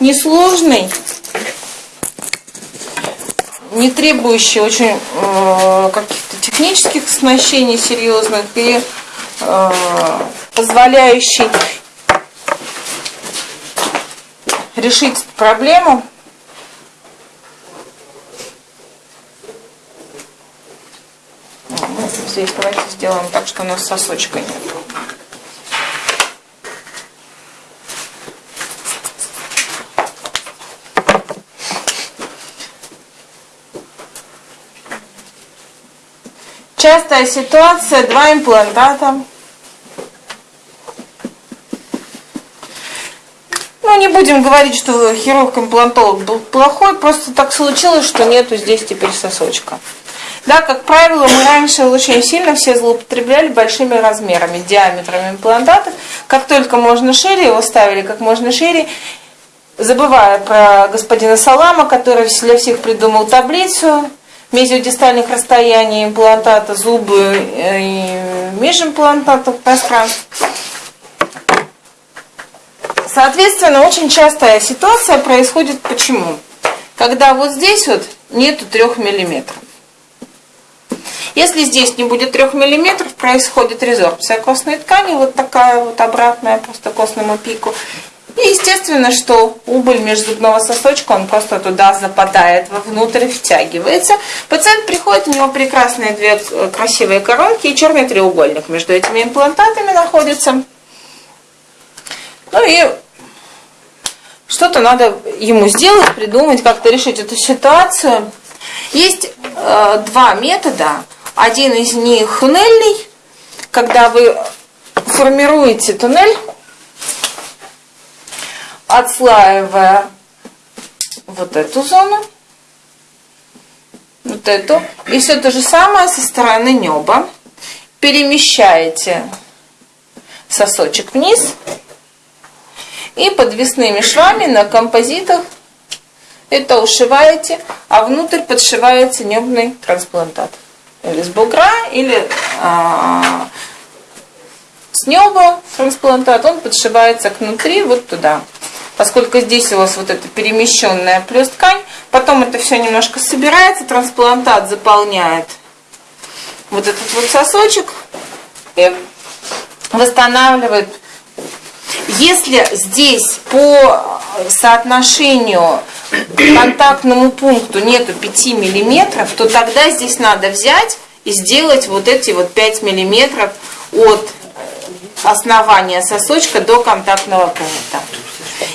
несложный, не требующий очень э, каких-то технических оснащений серьезных и э, позволяющий решить проблему здесь давайте сделаем так, что у нас сосочка нет. Частая ситуация, два имплантата. Ну, не будем говорить, что хирург-имплантолог был плохой, просто так случилось, что нету здесь теперь сосочка. Да, как правило, мы раньше очень сильно все злоупотребляли большими размерами, диаметрами имплантатов. Как только можно шире, его ставили как можно шире, забывая про господина Салама, который для всех придумал таблицу мезиодистальных расстояний имплантата, зубы и межимплантатов пространств. Соответственно, очень частая ситуация происходит почему? Когда вот здесь вот нету трех миллиметров. Если здесь не будет 3 мм, происходит резорбция костной ткани, вот такая вот обратная просто костному пику. И естественно, что убыль межзубного сосочка, он просто туда западает, вовнутрь втягивается. Пациент приходит, у него прекрасные две красивые коронки и черный треугольник между этими имплантатами находится. Ну и что-то надо ему сделать, придумать, как-то решить эту ситуацию. Есть э, два метода. Один из них туннельный, когда вы формируете туннель, отслаивая вот эту зону, вот эту, и все то же самое со стороны неба. Перемещаете сосочек вниз и подвесными швами на композитах это ушиваете, а внутрь подшиваете небный трансплантат или с бугра, или а, с неба трансплантат, он подшивается к внутри вот туда. Поскольку здесь у вас вот эта перемещенная плюс ткань, потом это все немножко собирается, трансплантат заполняет вот этот вот сосочек и восстанавливает. Если здесь по соотношению контактному пункту нету 5 миллиметров, то тогда здесь надо взять и сделать вот эти вот 5 миллиметров от основания сосочка до контактного пункта.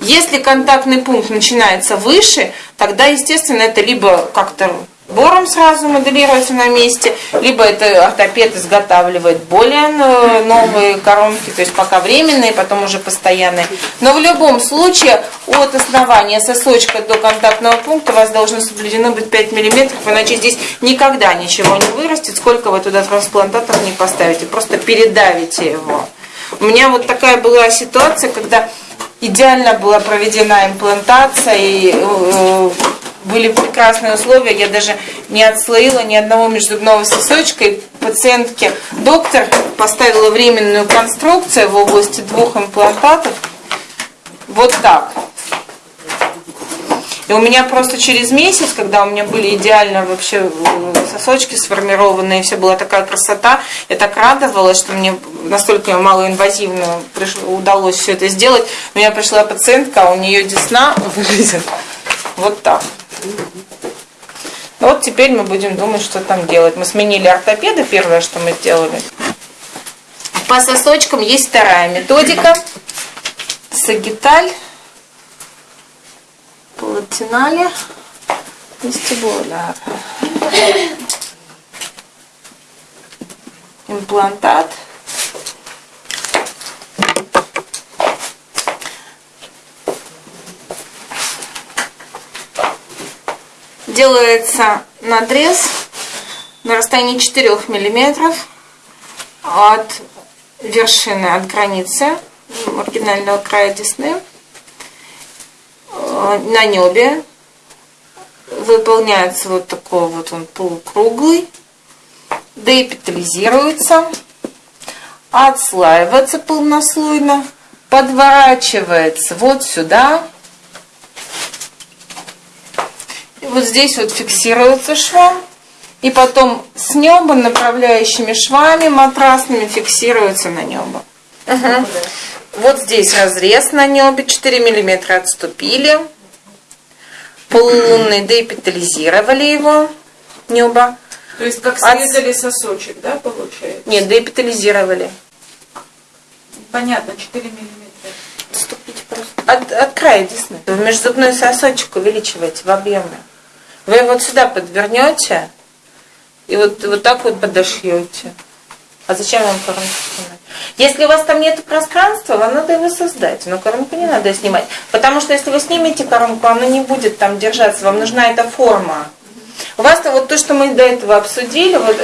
Если контактный пункт начинается выше, тогда, естественно, это либо как-то бором сразу моделируется на месте, либо это ортопед изготавливает более новые коронки, то есть пока временные, потом уже постоянные. Но в любом случае от основания сосочка до контактного пункта у вас должно соблюдено быть 5 мм, иначе здесь никогда ничего не вырастет, сколько вы туда трансплантатов не поставите, просто передавите его. У меня вот такая была ситуация, когда идеально была проведена имплантация, и э, были прекрасные условия, я даже не отслоила ни одного межзубного сосочка, и пациентке доктор поставила временную конструкцию в области двух имплантатов, вот так. И у меня просто через месяц, когда у меня были идеально вообще э, сосочки сформированные, все была такая красота, я так радовалась, что мне настолько малоинвазивно удалось все это сделать. У меня пришла пациентка, а у нее десна выглядит вот так. Ну вот теперь мы будем думать, что там делать. Мы сменили ортопеда, первое, что мы сделали. По сосочкам есть вторая методика. Сагиталь, палатинале, вестибуляр. Имплантат. делается надрез на расстоянии 4 миллиметров от вершины, от границы маргинального края десны на небе выполняется вот такой вот он полукруглый, деэпитализируется, отслаивается полнослойно, подворачивается вот сюда, вот здесь вот фиксируется швом, и потом с неба направляющими швами матрасными фиксируется на небо. Угу. Вот здесь разрез на небе, 4 миллиметра отступили. Полулунный деэпитализировали его, небо. То есть как срезали От... сосочек, да, получается? Нет, деэпитализировали. Понятно, 4 миллиметра. Отступите просто. От, от края десны. Межзубной сосочек увеличиваете в объеме. Вы вот сюда подвернете и вот, вот так вот подошьете. А зачем вам снимать? Если у вас там нет пространства, вам надо его создать. Но коронку не надо снимать. Потому что если вы снимете коронку, она не будет там держаться. Вам нужна эта форма. У вас -то вот то, что мы до этого обсудили, вот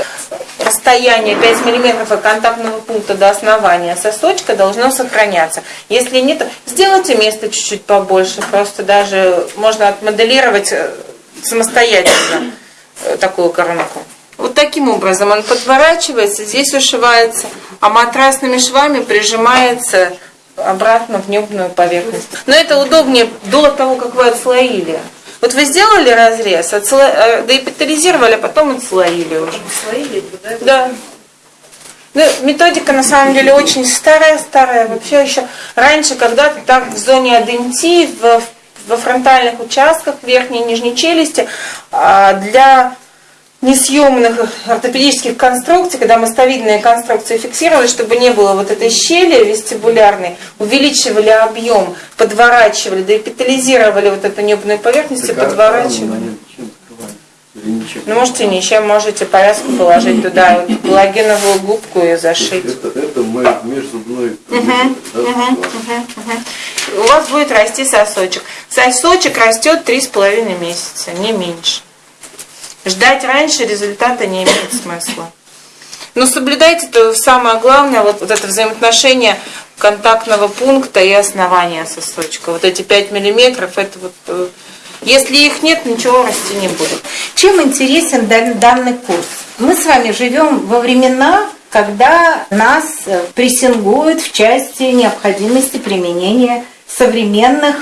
расстояние 5 мм от контактного пункта до основания сосочка должно сохраняться. Если нет, сделайте место чуть-чуть побольше, просто даже можно отмоделировать э, самостоятельно э, такую коронку. Вот таким образом он подворачивается, здесь ушивается, а матрасными швами прижимается обратно в небную поверхность. Но это удобнее до того, как вы отслоили. Вот вы сделали разрез, отсло... Э, деэпитализировали, а потом отслоили уже. Отслоили, да? Да. Ну, методика на самом деле очень старая-старая. Вообще еще раньше, когда-то так в зоне адентии, в, во фронтальных участках верхней и нижней челюсти, а, для несъемных ортопедических конструкций, когда мостовидные конструкции фиксировали, чтобы не было вот этой щели вестибулярной, увеличивали объем, подворачивали, деэпитализировали вот эту небную поверхность так, и подворачивали. Ну, можете не чем можете повязку положить туда, вот, галогеновую губку и зашить. Это, это мы межзубной. Угу, угу, угу, угу. У вас будет расти сосочек. Сосочек растет три с половиной месяца, не меньше. Ждать раньше результата не имеет смысла. Но соблюдайте то самое главное, вот, вот это взаимоотношение контактного пункта и основания сосочка. Вот эти 5 миллиметров, это вот, э, если их нет, ничего расти не будет. Чем интересен данный курс? Мы с вами живем во времена, когда нас э, прессингуют в части необходимости применения современных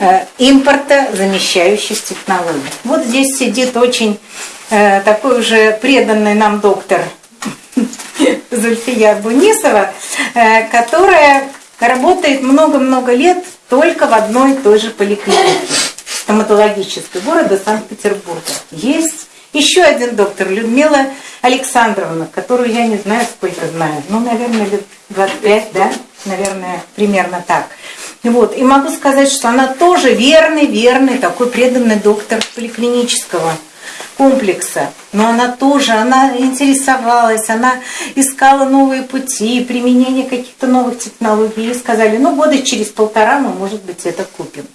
Э, импорта замещающих технологий. Вот здесь сидит очень э, такой уже преданный нам доктор Зульфия Бунисова, э, которая работает много-много лет только в одной и той же поликлинике стоматологической города Санкт-Петербурга. Есть еще один доктор, Людмила Александровна, которую я не знаю, сколько знаю, ну, наверное, лет 25, да, наверное, примерно так. Вот. И могу сказать, что она тоже верный, верный, такой преданный доктор поликлинического комплекса. Но она тоже, она интересовалась, она искала новые пути, применение каких-то новых технологий. И сказали, ну года через полтора мы, может быть, это купим.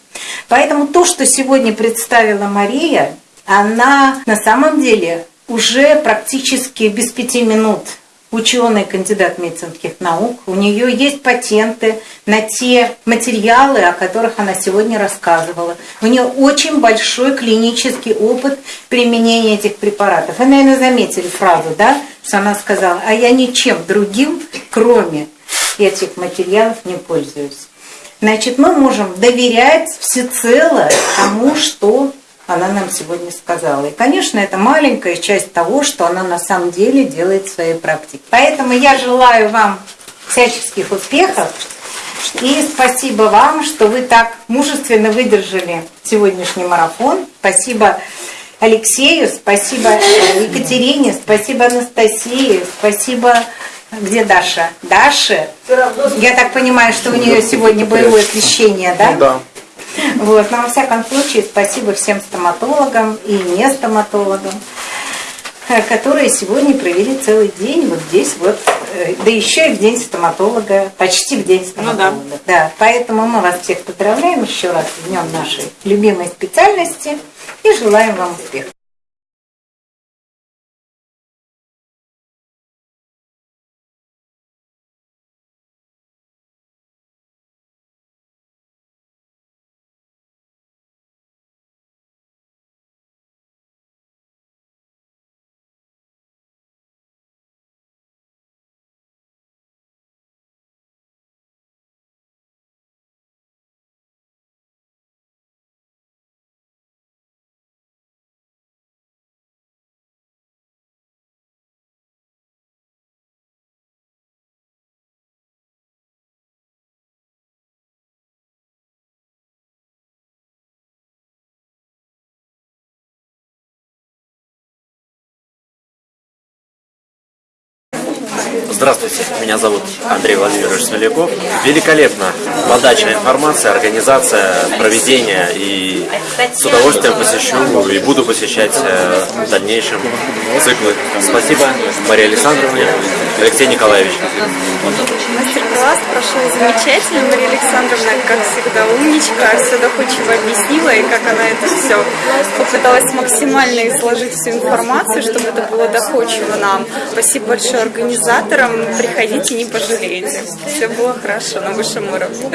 Поэтому то, что сегодня представила Мария, она на самом деле уже практически без пяти минут ученый, кандидат медицинских наук. У нее есть патенты на те материалы, о которых она сегодня рассказывала. У нее очень большой клинический опыт применения этих препаратов. Вы, наверное, заметили фразу, да, что она сказала, а я ничем другим, кроме этих материалов, не пользуюсь. Значит, мы можем доверять всецело тому, что она нам сегодня сказала. И, конечно, это маленькая часть того, что она на самом деле делает в своей практике. Поэтому я желаю вам всяческих успехов. И спасибо вам, что вы так мужественно выдержали сегодняшний марафон. Спасибо Алексею, спасибо Екатерине, спасибо Анастасии, спасибо... Где Даша? Даша? Я так понимаю, что у нее сегодня боевое освещение, да? Ну, да. Вот. Но во всяком случае, спасибо всем стоматологам и не стоматологам, э, которые сегодня провели целый день вот здесь вот, э, да еще и в день стоматолога, почти в день стоматолога. Ну, да. да. Поэтому мы вас всех поздравляем еще раз с днем нашей любимой специальности и желаем вам успехов. Здравствуйте, меня зовут Андрей Владимирович Смоляков. Великолепно. Подача информации, организация, проведение. И с удовольствием посещу и буду посещать э, в дальнейшем циклы. Спасибо, Мария Александровна, Алексей Николаевич. Мастер-класс прошел замечательно. Мария Александровна, как всегда, умничка, все доходчиво объяснила, и как она это все попыталась максимально изложить всю информацию, чтобы это было доходчиво нам. Спасибо большое организаторам. Приходите, не пожалеете. Все было хорошо на высшем уровне.